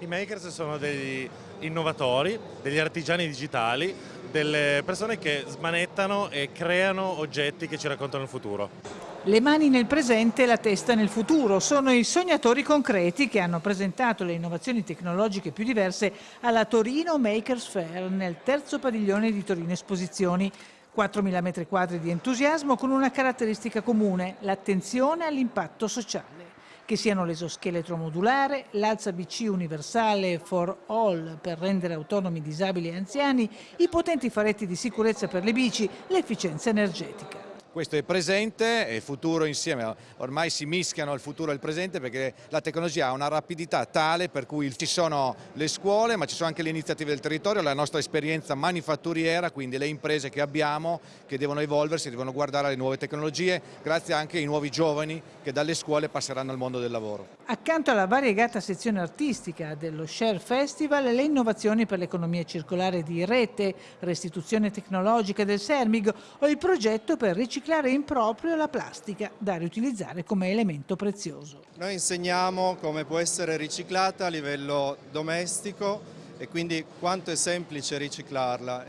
I makers sono degli innovatori, degli artigiani digitali, delle persone che smanettano e creano oggetti che ci raccontano il futuro. Le mani nel presente e la testa nel futuro sono i sognatori concreti che hanno presentato le innovazioni tecnologiche più diverse alla Torino Makers Fair nel terzo padiglione di Torino Esposizioni. 4.000 metri quadri di entusiasmo con una caratteristica comune, l'attenzione all'impatto sociale che siano l'esoscheletro modulare, l'alza BC universale for all per rendere autonomi disabili e anziani, i potenti faretti di sicurezza per le bici, l'efficienza energetica questo è presente e futuro insieme, ormai si mischiano il futuro e il presente perché la tecnologia ha una rapidità tale per cui ci sono le scuole ma ci sono anche le iniziative del territorio, la nostra esperienza manifatturiera, quindi le imprese che abbiamo che devono evolversi, devono guardare alle nuove tecnologie grazie anche ai nuovi giovani che dalle scuole passeranno al mondo del lavoro. Accanto alla variegata sezione artistica dello Share Festival, le innovazioni per l'economia circolare di rete, restituzione tecnologica del Sermig o il progetto per riciclare riciclare in proprio la plastica da riutilizzare come elemento prezioso. Noi insegniamo come può essere riciclata a livello domestico e quindi quanto è semplice riciclarla.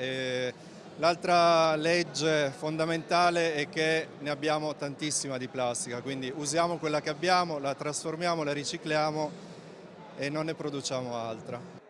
L'altra legge fondamentale è che ne abbiamo tantissima di plastica, quindi usiamo quella che abbiamo, la trasformiamo, la ricicliamo e non ne produciamo altra.